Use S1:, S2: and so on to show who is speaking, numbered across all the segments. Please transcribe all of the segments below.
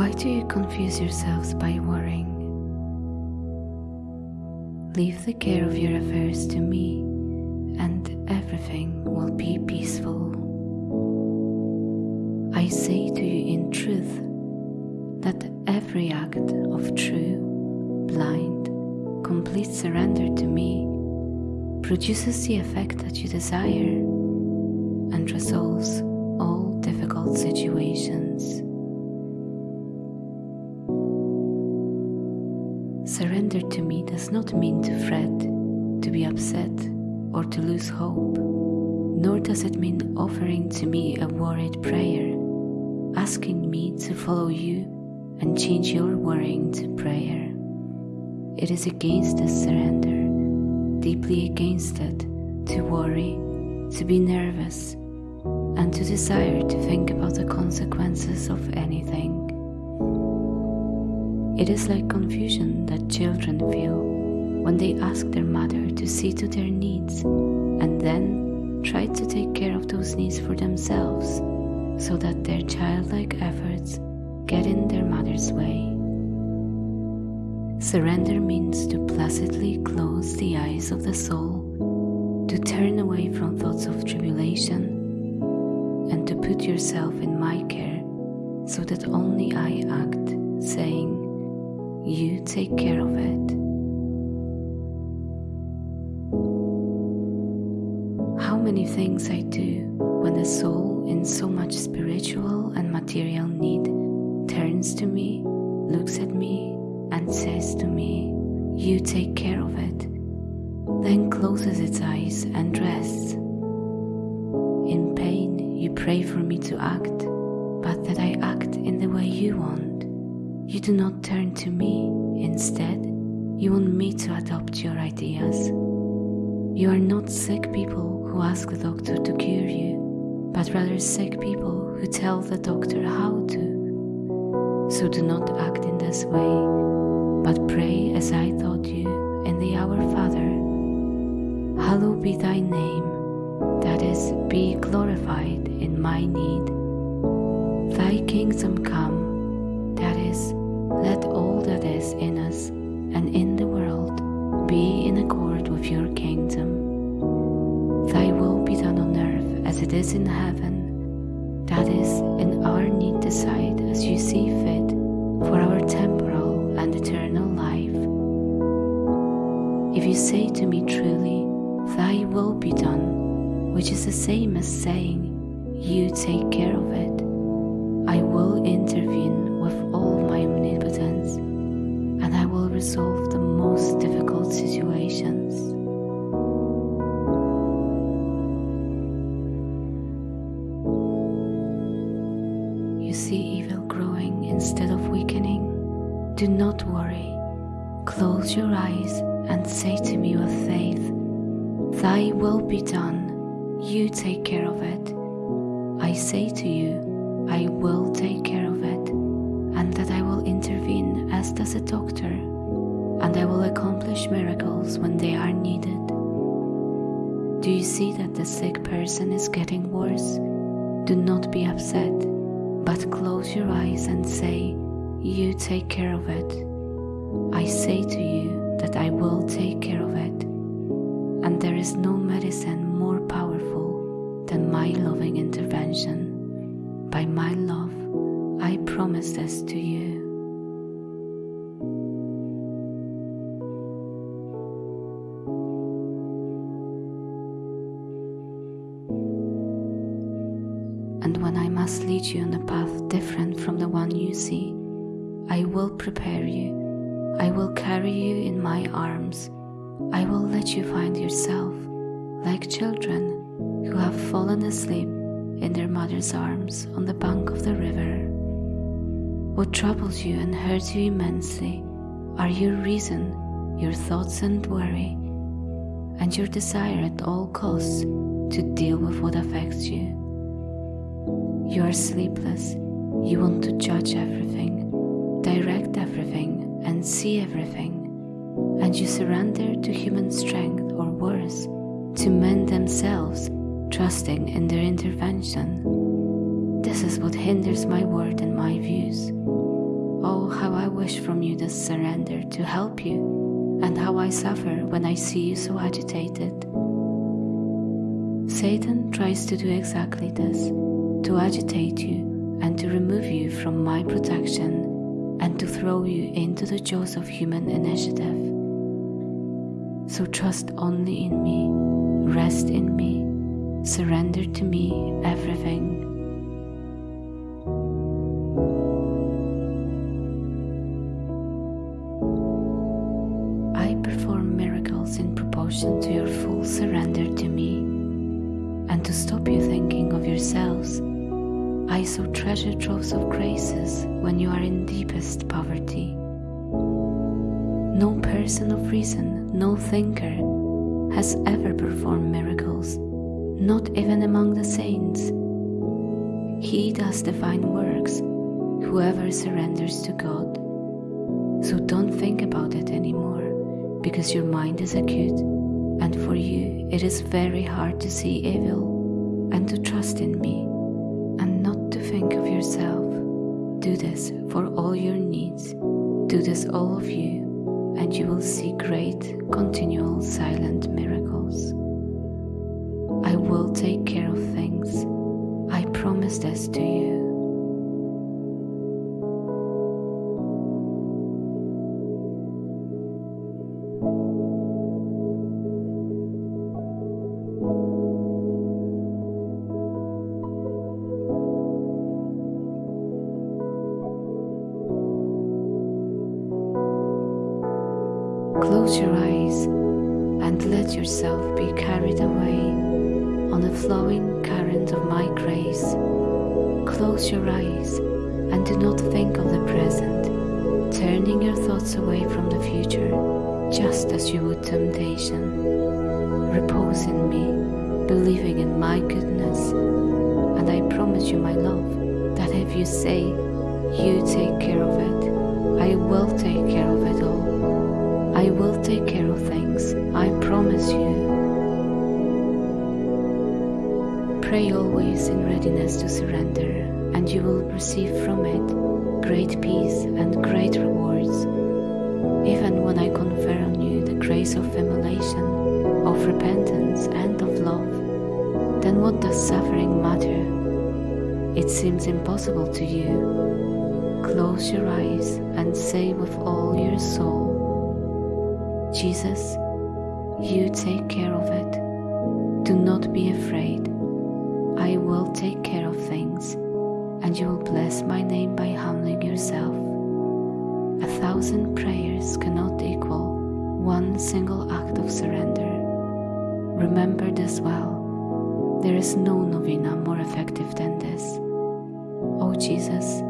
S1: Why do you confuse yourselves by worrying? Leave the care of your affairs to me, and everything will be peaceful. I say to you in truth that every act of true, blind, complete surrender to me produces the effect that you desire and resolves all difficult situations. Surrender to me does not mean to fret, to be upset, or to lose hope, nor does it mean offering to me a worried prayer, asking me to follow you and change your worrying to prayer. It is against this surrender, deeply against it, to worry, to be nervous, and to desire to think about the consequences of anything. It is like confusion that children feel when they ask their mother to see to their needs and then try to take care of those needs for themselves so that their childlike efforts get in their mother's way. Surrender means to placidly close the eyes of the soul, to turn away from thoughts of tribulation, and to put yourself in my care so that only I act, saying, you take care of it. How many things I do when the soul in so much spiritual and material need turns to me, looks at me, and says to me, You take care of it, then closes its eyes and rests. In pain, you pray for me to act, but that I act in the way you want. You do not turn to me. Instead, you want me to adopt your ideas. You are not sick people who ask the doctor to cure you, but rather sick people who tell the doctor how to. So do not act in this way, but pray as I taught you in the Our Father. Hallowed be thy name, that is, be glorified in my need. Thy kingdom come, that is, let all that is in us and in the world be in accord with your kingdom. Thy will be done on earth as it is in heaven. That is, in our need decide as you see fit for our temporal and eternal life. If you say to me truly, Thy will be done, which is the same as saying, You take care of it, Resolve the most difficult situations. You see evil growing instead of weakening? Do not worry. Close your eyes and say to me with faith, Thy will be done. You take care of it. I say to you, I will take care of it, and that I will intervene as does a doctor, and I will accomplish miracles when they are needed. Do you see that the sick person is getting worse? Do not be upset, but close your eyes and say, You take care of it. I say to you that I will take care of it, and there is no medicine more powerful than my loving intervention. By my love, I promise this to you. You on a path different from the one you see, I will prepare you. I will carry you in my arms. I will let you find yourself, like children who have fallen asleep in their mother's arms on the bank of the river. What troubles you and hurts you immensely are your reason, your thoughts and worry, and your desire at all costs to deal with what affects you. You are sleepless. You want to judge everything, direct everything, and see everything. And you surrender to human strength or worse, to men themselves, trusting in their intervention. This is what hinders my word and my views. Oh, how I wish from you this surrender to help you, and how I suffer when I see you so agitated. Satan tries to do exactly this to agitate you and to remove you from my protection and to throw you into the jaws of human initiative. So trust only in me, rest in me, surrender to me everything. I so treasure troves of graces when you are in deepest poverty. No person of reason, no thinker, has ever performed miracles, not even among the saints. He does divine works, whoever surrenders to God. So don't think about it anymore, because your mind is acute, and for you it is very hard to see evil and to trust in me think of yourself. Do this for all your needs. Do this, all of you, and you will see great, continual, silent miracles. I will take care of things. I promise this to you. Close your eyes and let yourself be carried away on the flowing current of my grace. Close your eyes and do not think of the present, turning your thoughts away from the future, just as you would temptation. Repose in me, believing in my goodness, and I promise you, my love, that if you say, You take care of it, I will take care of it all. I will take care of things, I promise you. Pray always in readiness to surrender, and you will receive from it great peace and great rewards. Even when I confer on you the grace of emulation, of repentance, and of love, then what does suffering matter? It seems impossible to you. Close your eyes and say with all your soul, Jesus, you take care of it. Do not be afraid. I will take care of things, and you will bless my name by humbling yourself. A thousand prayers cannot equal one single act of surrender. Remember this well. There is no novena more effective than this. Oh Jesus,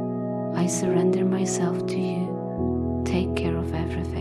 S1: I surrender myself to you. Take care of everything.